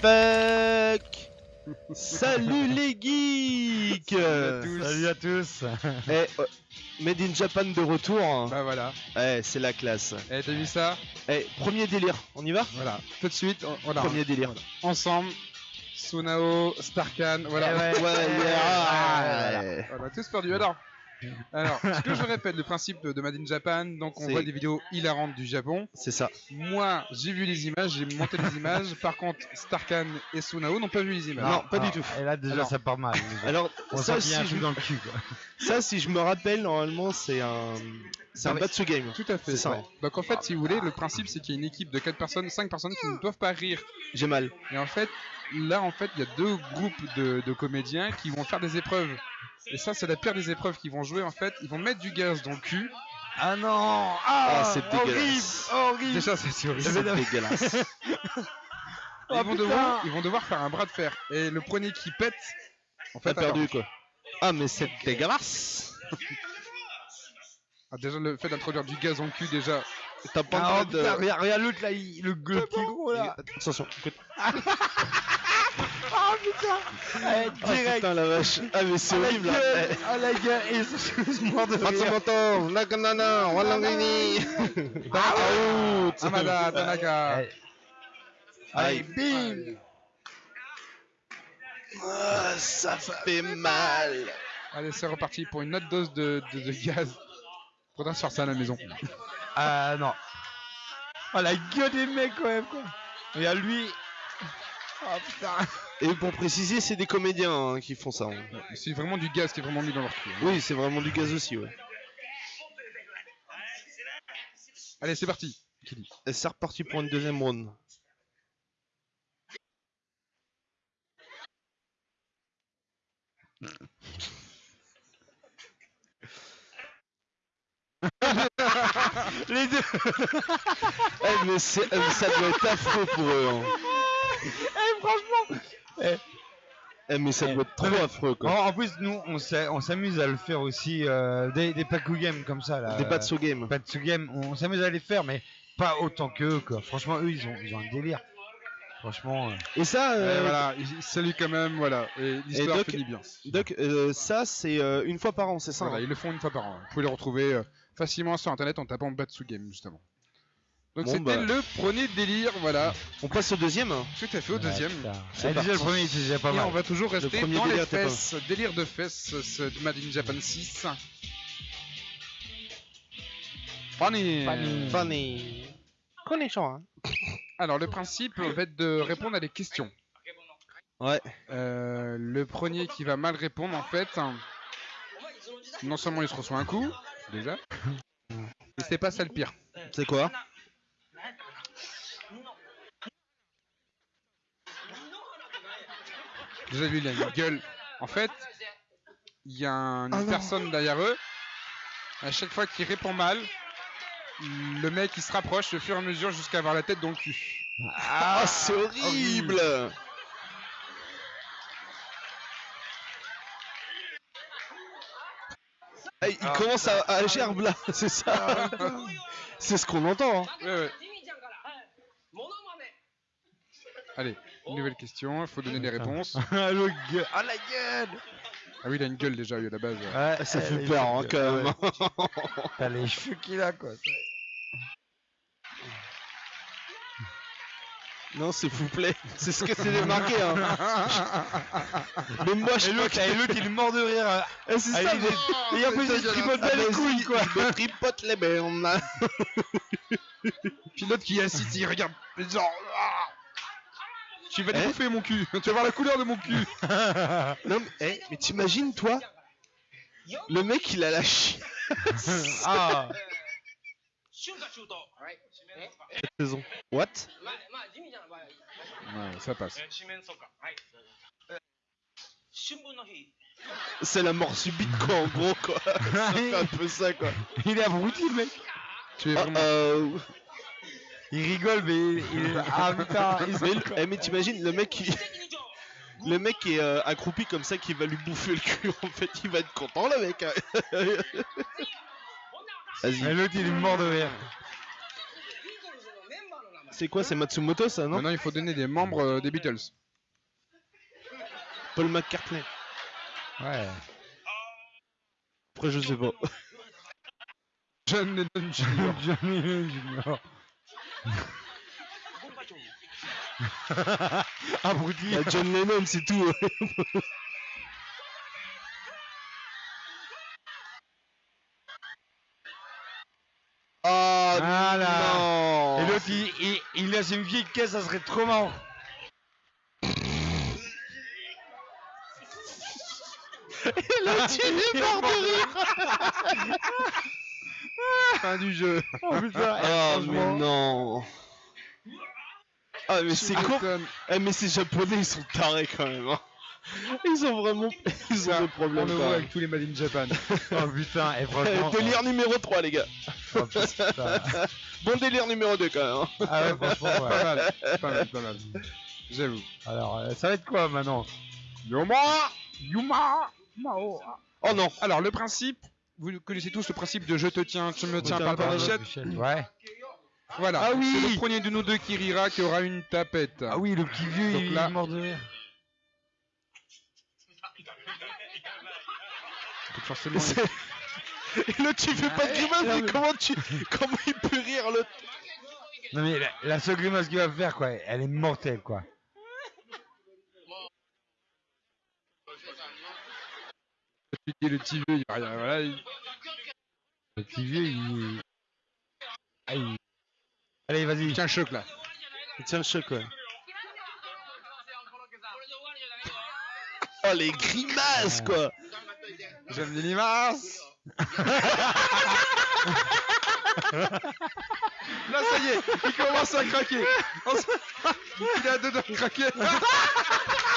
fuck Salut les geeks Salut à tous Eh, euh, Made in Japan de retour. hein. Bah voilà. Eh, c'est la classe. Eh, t'as vu ça? Eh, premier délire, on y va? Voilà. Tout de suite, on- voilà. Premier délire. Ensemble, Sunao, Starkan, voilà. Eh ouais. Ouais, yeah. Ouais. On a tous perdu. Alors, alors, ce que je répète, le principe de Made in Japan, donc on voit des vidéos hilarantes du Japon. C'est ça. Moi, j'ai vu les images, j'ai monté les images. Par contre, Starkan et Sunao n'ont pas vu les images. Non, pas du tout. Et là déjà Alors. ça part mal. déjà. Alors, On ça, si un je, truc dans le cul quoi. ça, si je me rappelle, normalement, c'est un, c'est un Ah. Batsu game. Tout à fait. Ça. ouais. Donc en fait, si vous voulez, le principe c'est qu'il y a une équipe de 4 personnes, 5 personnes qui ne doivent pas rire. J'ai mal. Et en fait, là en fait, il y a deux groupes de, de comédiens qui vont faire des épreuves. Et ça, c'est la pire des épreuves qu'ils vont jouer en fait. Ils vont mettre du gaz dans le cul. Ah non Ah, Ah, c'est horrible dégueulasse. Horrible Déjà, c'est horrible. C'est dégueulasse. Ils, Oh, vont putain. devoir, ils vont devoir faire un bras de fer. Et le premier qui pète, en fait, T'as perdu quoi Ah, mais c'est dégueulasse. Ah, déjà le fait d'introduire du gaz dans le cul déjà. T'as pas Ah, oh, de. regarde, regarde l'autre là, il- le, le petit gros là Attention, Ah putain Eh, Ah Direct putain la vache. Ah mais c'est Ah, horrible là. gueule Ah la gueule mort de rire Matsumoto, Nakanana, Walangini. Out. Amada, Tanaka. Allez, bim Ah, ça fait mal. Allez, c'est reparti pour une autre dose de, de, de gaz. Faudra se faire ça à la maison. Ah non Oh la gueule des mecs quand même quoi Regarde lui Oh putain Et pour préciser, c'est des comédiens hein, qui font ça. hein. C'est vraiment du gaz qui est vraiment mis dans leur cul. hein. Oui, c'est vraiment du gaz aussi, ouais. Allez, c'est parti. Et c'est reparti pour une deuxième round? Les deux Eh, mais c'est- euh, ça doit être affreux pour eux. Hein. Eh mais ça Eh, doit être trop affreux en, quoi. en plus nous on s'a- on s'amuse à le faire aussi euh, des, des Paku Games comme ça là Des Batsu Game. On s'amuse à les faire mais pas autant qu'eux quoi Franchement eux ils ont, ils ont un délire Franchement euh, Et ça, Et euh, voilà, il salue quand même, voilà. Et l'histoire Doc- finit bien. Doc, euh, ça c'est euh, une fois par an, c'est ça Voilà, hein ils le font une fois par an. Vous pouvez les retrouver euh, facilement sur internet en tapant Batsu Game, justement. Donc Bon, c'était bah. le premier délire, voilà. On passe au deuxième hein Tout à fait au deuxième. putain. C'est déjà le premier c'est déjà pas Et mal on va toujours rester premier dans les pas fesses. Délire de fesses, ce Made in Japan 6. Funny. Funny. Funny. Connaissant, hein Alors le principe va être de répondre à des questions. Ouais. Euh, le premier qui va mal répondre en fait, non seulement il se reçoit un coup, déjà, et c'est pas ça le pire. C'est quoi? Déjà lui il a une gueule. En fait, il y a un- Ah une non. personne derrière eux. À chaque fois qu'il répond mal, le mec il se rapproche au fur et à mesure jusqu'à avoir la tête dans le cul. Ah, c'est horrible Ah, il Ah, commence à, à gerbe là, c'est ça C'est ce qu'on entend hein. Ouais, ouais. Allez, une nouvelle question, il faut donner les réponses. Ah le gueule Ah la gueule Ah oui, il a une gueule déjà, lui, à la base. Ouais, Ça eh, fait peur hein, quand même. T'as les cheveux qu'il a quoi Non, s'il vous plaît, c'est ce que c'est marqué hein Mais moi je Et l'autre, et l'autre, il est mort de rire. hein. Eh, c'est Ah, ça il Et en plus, il se tripote Ah, pas les couilles, quoi. Me tripote les bernes Puis l'autre qui est assis, il regarde, genre. ah tu vas eh te bouffer mon cul. tu vas voir la couleur de mon cul. non, mais, eh, mais t'imagines, toi Le mec, il a la chiasse. ah Saison. What? Ouais, ça passe. C'est la mort subite, quoi, en gros, quoi. c'est un peu ça, quoi. Il est abruti, le mec. Tu es ah, vraiment... Uh. Il rigole, mais il. Ah il mais, eh, mais t'imagines le mec qui... Le mec qui est euh, accroupi comme ça qui va lui bouffer le cul en fait il va être content le mec hein. Et Vas-y l'autre, il est mort de rire. C'est quoi C'est Matsumoto ça, non? Maintenant, il faut donner des membres euh, des Beatles. Paul McCartney. Ouais. Après, je sais pas. John Lennon Jr. Johnny Junior. Abruti. Ah, John Lennon, c'est tout. Ah Voilà. non Et l'autre, il, il, il laisse une vieille caisse, ça serait trop marrant. L'autre, il est mort de rire Fin du jeu. Oh putain, Ah mais non Ah mais c'est con. Eh mais ces japonais ils sont tarés quand même hein. Ils ont vraiment ils ont des On problèmes le quand voit même. avec tous les Made in Japan. Oh putain, et Eh, franchement. délire numéro 3 les gars oh, putain. Bon délire numéro 2 quand même hein. Ah ouais, franchement, ouais. pas mal, pas mal, pas mal. J'avoue. Alors, euh, ça va être quoi maintenant Yuma Yuma Mao. Oh non Alors, le principe, vous connaissez tous le principe de je te tiens, tu me tiens par la. Ouais. Voilà. Ah oui C'est le premier de nous deux qui rira qui aura une tapette. Ah oui, le petit vieux, Donc il là- est mort de rire. Donc forcément, Et l'autre il fait pas de grimace non, mais mais- comment tu comment il peut rire l'autre Non mais la, la seule grimace qu'il va faire, quoi, elle est mortelle, quoi. tu dis le petit vieux, il va rien. Voilà, il- Le petit vieux, il... Ah, il- Allez, vas-y. Tiens, choc là. Il tient le choc ouais Oh les grimaces quoi J'aime les limaces. Là, ça y est, il commence à craquer. Il a deux doigts de craquer.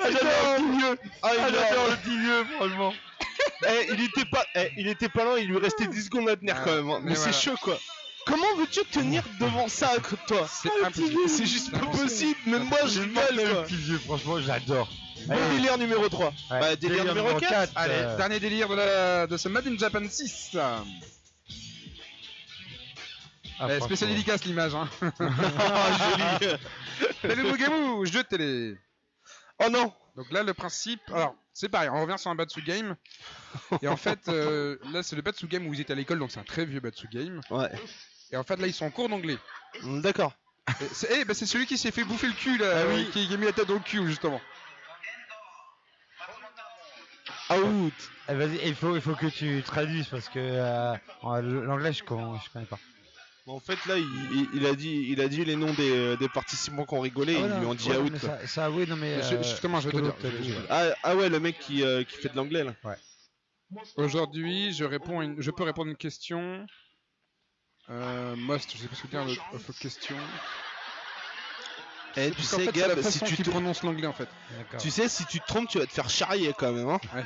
Ah j'adore le petit vieux Ah il j'adore adore le petit vieux, franchement. Eh, il était pas, eh, il était pas loin, il lui restait 10 secondes à tenir Ah, quand même. hein. mais Mais c'est voilà. chaud quoi. Comment veux-tu tenir devant ça à côté de toi? C'est Ah, le impossible. vieux, C'est juste pas Impossible. possible. Même moi j'ai mal le quoi. petit vieux, franchement, j'adore. Allez. délire numéro 3. Ouais, Bah, délire numéro 4. Allez, euh, dernier délire de, la, de ce Made in Japan 6. ah, Eh, franchement. spécial dédicace l'image. Hein. Ah, joli. Salut Mugamu, jeu de télé. Oh non. Donc là, le principe. Alors, c'est pareil, on revient sur un Batsu Game. Et en fait, euh, là, c'est le Batsu Game où ils étaient à l'école, donc c'est un très vieux Batsu Game. Ouais. Et en fait, là, ils sont en cours d'anglais. Mm, D'accord. Et C'est eh, bah, c'est celui qui s'est fait bouffer le cul, là. Ah oui. euh, qui, qui a mis la tête dans le cul, justement. Out. Eh, vas-y, il faut, il faut que tu traduises parce que euh, en- l'anglais, je, con- je connais pas. En fait là, il, a dit, il a dit les noms des, euh, des participants qui ont rigolé. Ah, ils lui ont dit Ouais, out. ça, ça, oui, non, mais. Mais je- euh, justement, je vais te Colo, dire, t'as je- dit, je- ouais. Ah, ah ouais, le mec qui, euh, qui fait de l'anglais là. Aujourd'hui, je réponds une... je peux répondre à une question. Euh, most, je sais pas ce que dire le of question. Eh, tu sais, fait, Gab, si tu te... prononce l'anglais en fait. Tu sais, si tu te trompes, tu vas te faire charrier quand même. Hein. Ouais.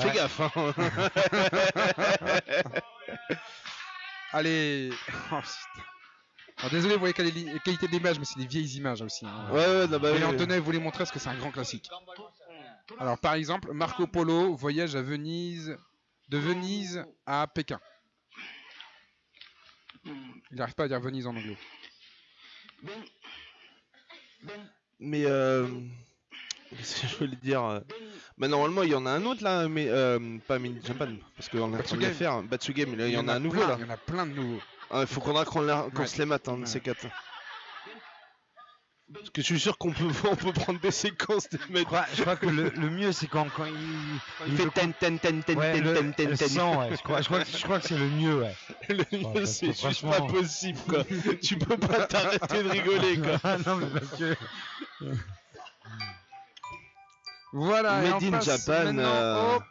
Fais Ouais. gaffe. Hein. Allez. Oh. Alors, désolé pour les quali- les qualités d'image, mais c'est des vieilles images aussi. hein. ouais, ouais, non, bah, Et oui. Antonin vous les montrer parce que c'est un grand classique. Alors par exemple, Marco Polo voyage à Venise, de Venise à Pékin. Il n'arrive pas à dire Venise en anglais. Mais euh... Je voulais dire euh, Bah normalement il y en a un autre là, mais euh, pas Mini Japan, parce qu'on en train de Batsugame. faire. Batsugame, là, il y en a un nouveau plein, là. Il y en a plein de nouveaux. Il faut qu'on a Ouais. se les mate, hein, de Ouais. ces quatre. Parce que je suis sûr qu'on peut, on peut prendre des séquences de Je mettre. crois, je crois que le, le mieux, c'est quand, quand il. Il il fait ten ten ten ten Ouais, ten le, ten ten le ten. sang, ouais. Je crois, je crois que, je crois que c'est le mieux, ouais. Le mieux, c'est juste franchement- pas possible quoi. tu peux pas t'arrêter de rigoler quoi. Ah non, mais parce que. Voilà. et Made in Japan, euh, au-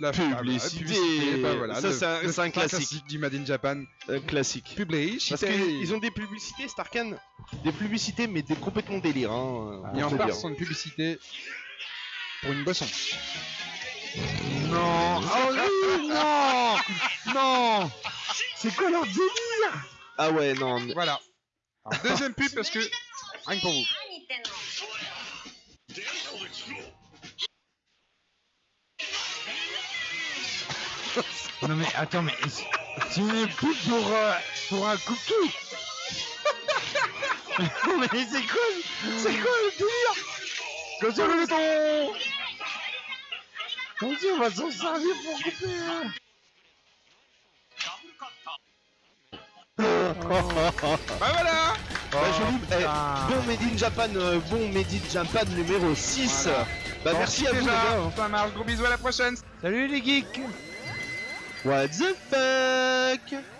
la publicité. bah voilà, Ça, c'est un- un grand classique. du Made in Japan. Euh, classique. Publicité. Parce qu'ils ont des publicités, Starkan. Des publicités, mais des complètement délire. Hein, Et on on peut part une publicité pour une boisson. Non Oh oui Non Non C'est quoi leur délire? Ah ouais, non. mais- Voilà. Deuxième pub parce que rien que pour vous. Non mais attends, mais. Tu n'es plus pour, euh, pour un coupe-tout Mais c'est quoi C'est quoi le délire? Quand tu le ton Mon dieu, on va s'en servir pour couper hein. Bah voilà Bah, joli, eh, bon Made in Japan, euh, bon Made in Japan numéro 6. Voilà. Bah merci à vous les gars. hein. Ça marche, gros bisous à la prochaine Salut les geeks What the fuck?